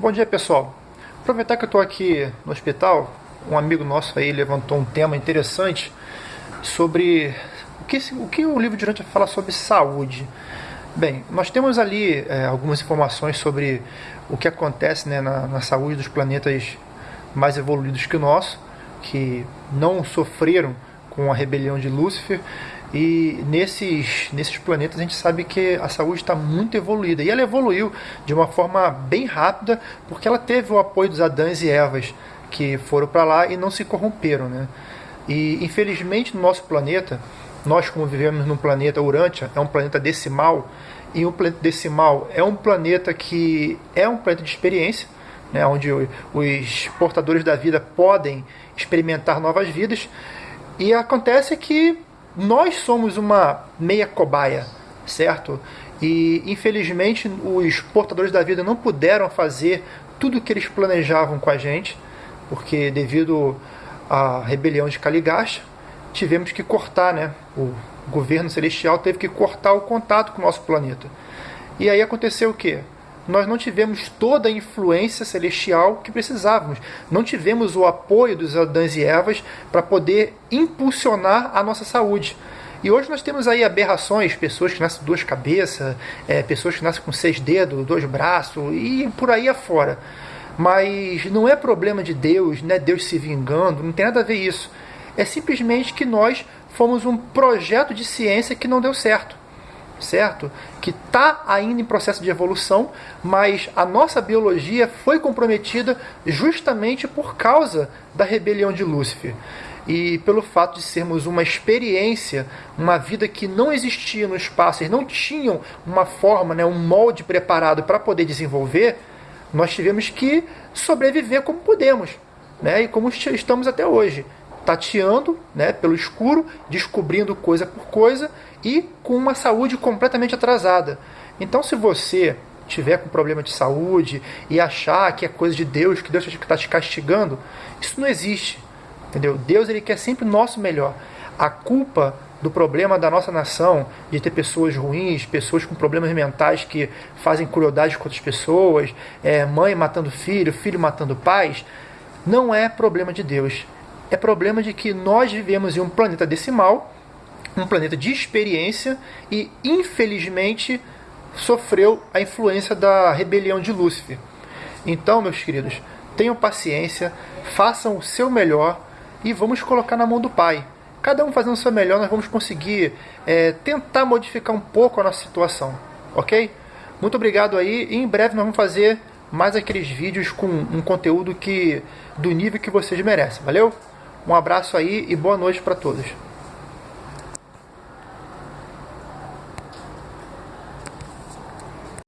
Bom dia pessoal. Aproveitar que eu estou aqui no hospital, um amigo nosso aí levantou um tema interessante sobre o que o, que o livro de Durante fala sobre saúde. Bem, nós temos ali é, algumas informações sobre o que acontece né, na, na saúde dos planetas mais evoluídos que o nosso, que não sofreram com a rebelião de Lúcifer e nesses, nesses planetas a gente sabe que a saúde está muito evoluída. E ela evoluiu de uma forma bem rápida, porque ela teve o apoio dos Adãs e Evas que foram para lá e não se corromperam. Né? E infelizmente no nosso planeta, nós como vivemos num planeta Urantia, é um planeta decimal, e um planeta decimal é um planeta que é um planeta de experiência, né, onde os portadores da vida podem experimentar novas vidas. E acontece que nós somos uma meia cobaia, certo? E infelizmente os portadores da vida não puderam fazer tudo o que eles planejavam com a gente, porque devido à rebelião de Caligasta, tivemos que cortar, né? O governo celestial teve que cortar o contato com o nosso planeta. E aí aconteceu o quê? Nós não tivemos toda a influência celestial que precisávamos. Não tivemos o apoio dos Adãs e Evas para poder impulsionar a nossa saúde. E hoje nós temos aí aberrações, pessoas que nascem com duas cabeças, é, pessoas que nascem com seis dedos, dois braços e por aí afora. Mas não é problema de Deus, não é Deus se vingando, não tem nada a ver isso. É simplesmente que nós fomos um projeto de ciência que não deu certo certo? Que está ainda em processo de evolução, mas a nossa biologia foi comprometida justamente por causa da rebelião de Lúcifer. E pelo fato de sermos uma experiência, uma vida que não existia no espaço, eles não tinham uma forma, né, um molde preparado para poder desenvolver, nós tivemos que sobreviver como podemos, né, e como estamos até hoje tateando né, pelo escuro, descobrindo coisa por coisa e com uma saúde completamente atrasada. Então, se você tiver com problema de saúde e achar que é coisa de Deus, que Deus está te castigando, isso não existe. Entendeu? Deus ele quer sempre o nosso melhor. A culpa do problema da nossa nação, de ter pessoas ruins, pessoas com problemas mentais que fazem crueldade com outras pessoas, é, mãe matando filho, filho matando pais, não é problema de Deus é problema de que nós vivemos em um planeta decimal, um planeta de experiência e, infelizmente, sofreu a influência da rebelião de Lúcifer. Então, meus queridos, tenham paciência, façam o seu melhor e vamos colocar na mão do Pai. Cada um fazendo o seu melhor, nós vamos conseguir é, tentar modificar um pouco a nossa situação, ok? Muito obrigado aí e em breve nós vamos fazer mais aqueles vídeos com um conteúdo que do nível que vocês merecem. Valeu? Um abraço aí e boa noite para todos.